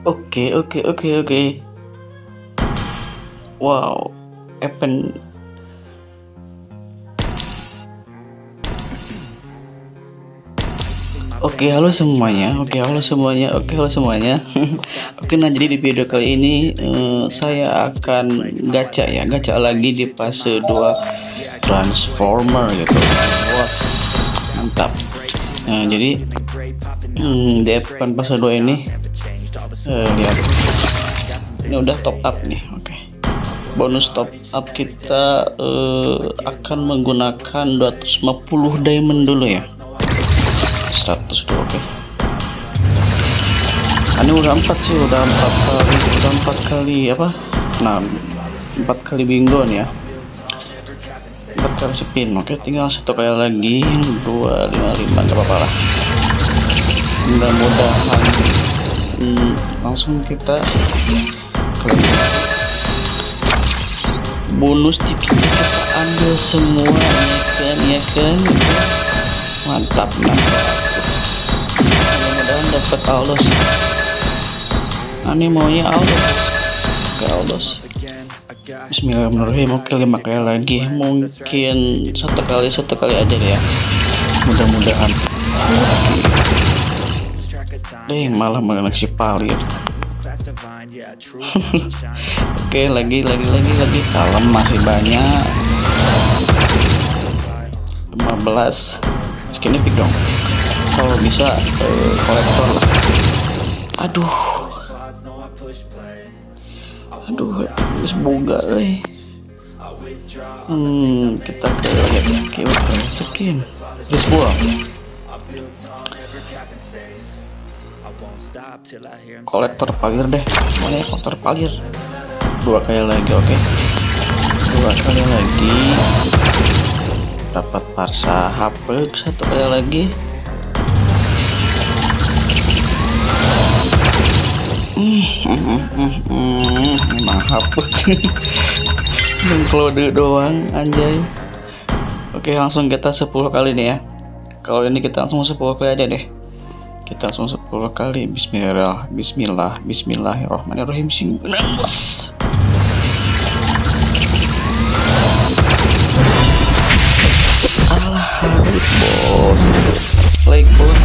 Oke, oke, oke, oke. Wow, event Oke, halo semuanya. Oke, halo semuanya. Oke, halo semuanya. Oke, nah jadi di video kali ini uh, saya akan gacha ya, gacha lagi di fase 2 Transformer gitu. Wah, mantap. Nah, jadi hmm, di event fase 2 ini uh, lihat. Ini udah top up nih. Oke. Bonus top up kita uh, akan menggunakan 250 diamond dulu ya. 100 dulu oke okay. ini udah empat sih udah empat kali udah empat kali apa nah empat kali bingo nih ya empat kali spin oke okay, tinggal satu kali lagi dua lima lima gak apa-apa lah mudah-mudahan langsung kita bonus tiket kita ambil semua ya kan ya kan? Mantap mantap. Dapat Aulus ini maunya Aulus ke Aulus Bismillahirrahmanirrahim. Oke lima kali lagi. Mungkin satu kali satu kali aja ya. Mudah-mudahan deh malah mengenai si palir oke lagi lagi lagi lagi. Kalem masih banyak. 15 skinnya pick dong. Kalau bisa uh, kolektor. Aduh. Aduh semoga eh. Hmm kita ke skin skin. Terus buang kolektor palir deh. Semuanya kolektor palir dua kali lagi oke. Okay. dua kali lagi. Dapat parsa HP satu kali lagi. Emang hapus mengklode doang anjay. Oke langsung kita 10 kali nih ya. Kalau ini kita langsung 10 kali aja deh kita langsung 10 kali bismillah bismillah bismillahirrahmanirrahim sing bos alah bos like bos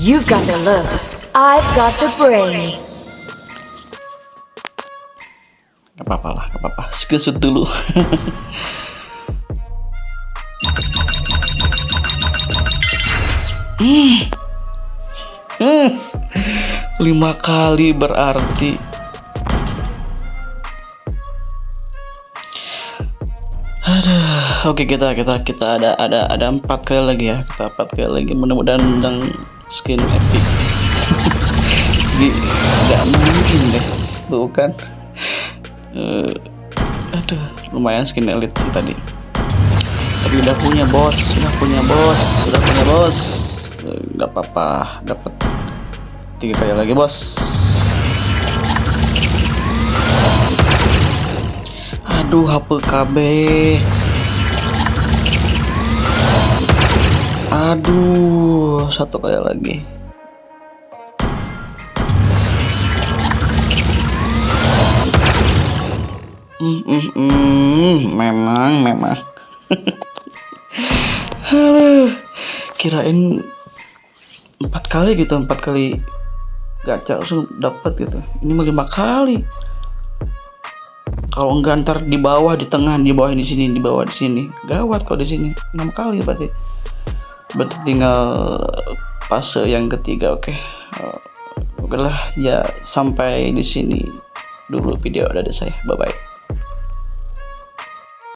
You've got the looks. I've got the brains. Gak apa-apa lah, gak apa-apa. Screenshot dulu. hmm. Hmm. Lima kali berarti. Aduh, oke kita kita kita ada ada ada empat kali lagi ya. Kita empat kali lagi. Mudah-mudahan tentang skin epic. Nggak mungkin deh. Bukan uh, aduh lumayan skin elite tadi. Tapi udah punya bos udah punya bos udah punya bos nggak apa-apa dapat tiga kali lagi bos aduh HP KB Aduh, satu kali lagi. Mm, mm, mm, memang, memang. Halo, kirain empat kali gitu, empat kali gacha langsung dapat gitu. Ini mau lima kali. Kalau enggak ntar di bawah, di tengah, di bawah di sini, di bawah di sini. Gawat kalau di sini. Enam kali berarti berarti tinggal fase yang ketiga oke okay. uh, oke lah ya sampai di sini dulu video dari saya bye bye